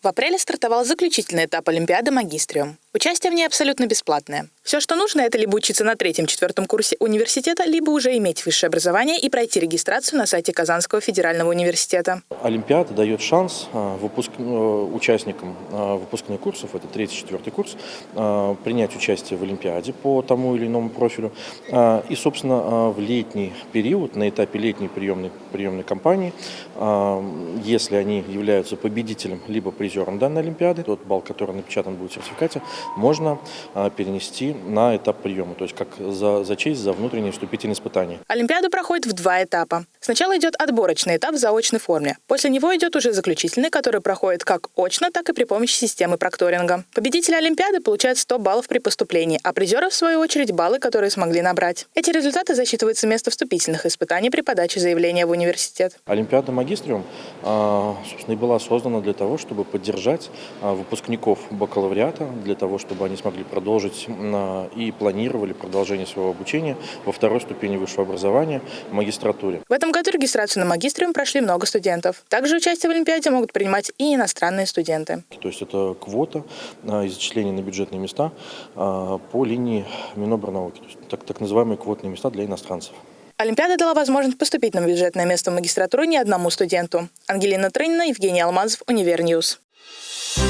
В апреле стартовал заключительный этап Олимпиады «Магистриум». Участие в ней абсолютно бесплатное. Все, что нужно, это либо учиться на третьем-четвертом курсе университета, либо уже иметь высшее образование и пройти регистрацию на сайте Казанского федерального университета. Олимпиада дает шанс а, выпуск... Э, участникам а, выпускных курсов, это третий-четвертый курс, а, принять участие в Олимпиаде по тому или иному профилю. И, собственно, в летний период, на этапе летней приемной, приемной кампании, если они являются победителем либо призером данной Олимпиады, тот балл, который напечатан будет в сертификате, можно перенести на этап приема, то есть как за, за честь, за внутренние вступительные испытания. Олимпиада проходит в два этапа. Сначала идет отборочный этап в заочной форме. После него идет уже заключительный, который проходит как очно, так и при помощи системы прокторинга. Победители Олимпиады получают 100 баллов при поступлении, а призеры, в свою очередь, баллы, которые смогли набрать. Эти результаты засчитываются вместо вступительных испытаний при подаче заявления в университет. Олимпиада магистриум, а, собственно, и была создана для того, чтобы поддержать а, выпускников бакалавриата, для того, чтобы они смогли продолжить и планировали продолжение своего обучения во второй ступени высшего образования в магистратуре. В этом году регистрацию на магистриум прошли много студентов. Также участие в Олимпиаде могут принимать и иностранные студенты. То есть это квота из зачисления на бюджетные места а, по линии Минобрнауки, то есть так, так называемые квотные места для иностранцев. Олимпиада дала возможность поступить на бюджетное место в магистратуру не одному студенту. Ангелина Трынина, Евгений Алмазов, Универ News. Thank